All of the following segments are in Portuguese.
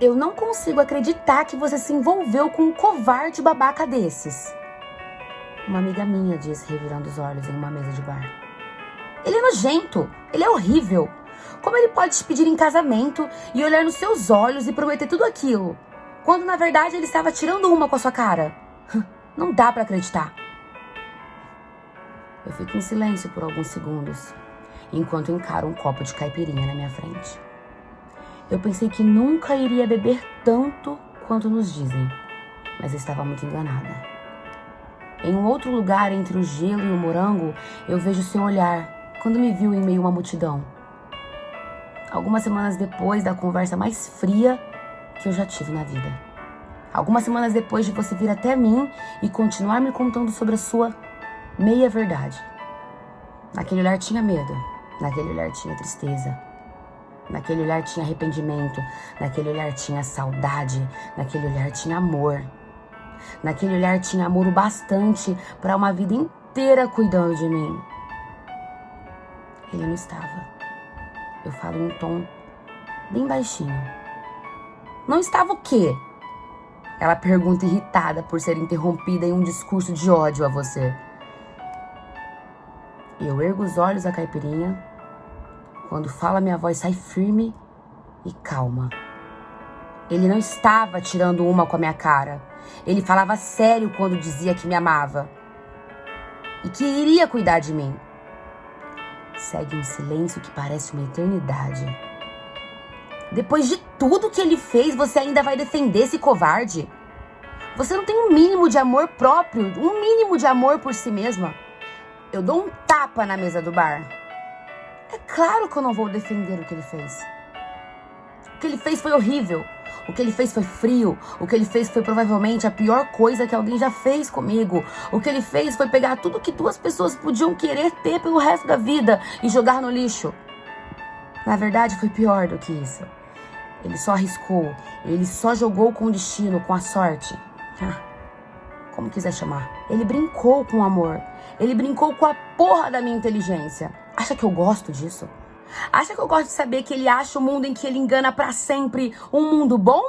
Eu não consigo acreditar que você se envolveu com um covarde babaca desses. Uma amiga minha disse, revirando os olhos em uma mesa de bar. Ele é nojento, ele é horrível. Como ele pode te pedir em casamento e olhar nos seus olhos e prometer tudo aquilo, quando na verdade ele estava tirando uma com a sua cara? Não dá para acreditar. Eu fico em silêncio por alguns segundos, enquanto encaro um copo de caipirinha na minha frente. Eu pensei que nunca iria beber tanto quanto nos dizem, mas estava muito enganada. Em um outro lugar entre o gelo e o morango, eu vejo seu olhar quando me viu em meio a uma multidão. Algumas semanas depois da conversa mais fria que eu já tive na vida. Algumas semanas depois de você vir até mim e continuar me contando sobre a sua meia verdade. Naquele olhar tinha medo, naquele olhar tinha tristeza, Naquele olhar tinha arrependimento, naquele olhar tinha saudade, naquele olhar tinha amor. Naquele olhar tinha amor o bastante para uma vida inteira cuidando de mim. Ele não estava. Eu falo em um tom bem baixinho. Não estava o quê? Ela pergunta irritada por ser interrompida em um discurso de ódio a você. Eu ergo os olhos à caipirinha quando fala, minha voz sai firme e calma. Ele não estava tirando uma com a minha cara. Ele falava sério quando dizia que me amava e que iria cuidar de mim. Segue um silêncio que parece uma eternidade. Depois de tudo que ele fez, você ainda vai defender esse covarde? Você não tem um mínimo de amor próprio, um mínimo de amor por si mesma. Eu dou um tapa na mesa do bar. É claro que eu não vou defender o que ele fez. O que ele fez foi horrível. O que ele fez foi frio. O que ele fez foi provavelmente a pior coisa que alguém já fez comigo. O que ele fez foi pegar tudo que duas pessoas podiam querer ter pelo resto da vida e jogar no lixo. Na verdade, foi pior do que isso. Ele só arriscou. Ele só jogou com o destino, com a sorte. Ah, como quiser chamar. Ele brincou com o amor. Ele brincou com a porra da minha inteligência. Acha que eu gosto disso? Acha que eu gosto de saber que ele acha o mundo em que ele engana para sempre um mundo bom?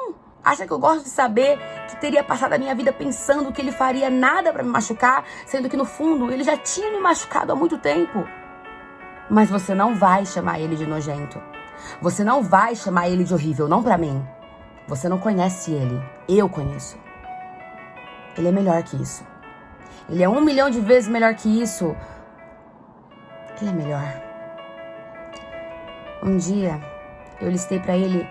Acha que eu gosto de saber que teria passado a minha vida pensando que ele faria nada para me machucar, sendo que no fundo ele já tinha me machucado há muito tempo? Mas você não vai chamar ele de nojento. Você não vai chamar ele de horrível, não para mim. Você não conhece ele. Eu conheço. Ele é melhor que isso. Ele é um milhão de vezes melhor que isso. Ele é melhor. Um dia, eu listei para ele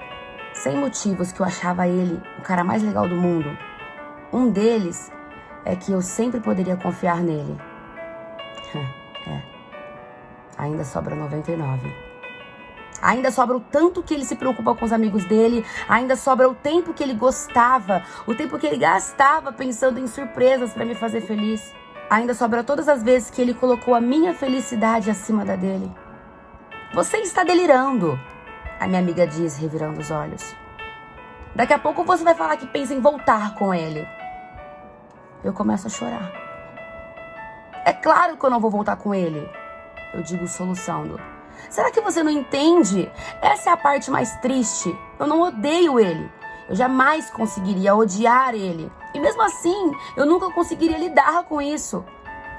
100 motivos que eu achava ele o cara mais legal do mundo. Um deles é que eu sempre poderia confiar nele. é. Ainda sobra 99. Ainda sobra o tanto que ele se preocupa com os amigos dele, ainda sobra o tempo que ele gostava, o tempo que ele gastava pensando em surpresas para me fazer feliz. Ainda sobra todas as vezes que ele colocou a minha felicidade acima da dele. Você está delirando, a minha amiga diz, revirando os olhos. Daqui a pouco você vai falar que pensa em voltar com ele. Eu começo a chorar. É claro que eu não vou voltar com ele. Eu digo soluçando. Será que você não entende? Essa é a parte mais triste. Eu não odeio ele. Eu jamais conseguiria odiar ele. E mesmo assim, eu nunca conseguiria lidar com isso.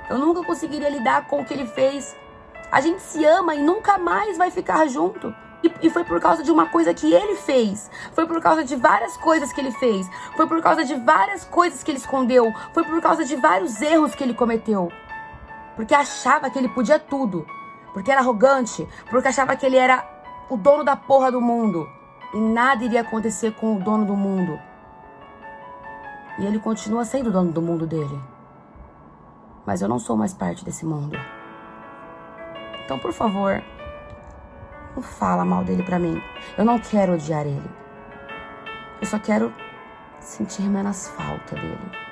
Eu nunca conseguiria lidar com o que ele fez. A gente se ama e nunca mais vai ficar junto. E, e, foi por causa de uma coisa que ele fez. Foi por causa de várias coisas que ele fez. Foi por causa de várias coisas que ele escondeu. Foi por causa de vários erros que ele cometeu. Porque achava que ele podia tudo. Porque era arrogante. Porque achava que ele era o dono da porra do mundo e nada iria acontecer com o dono do mundo. E ele continua sendo dono do mundo dele. Mas eu não sou mais parte desse mundo. Então, por favor, não fala mal dele pra mim. Eu não quero odiar ele. Eu só quero sentir menos falta dele.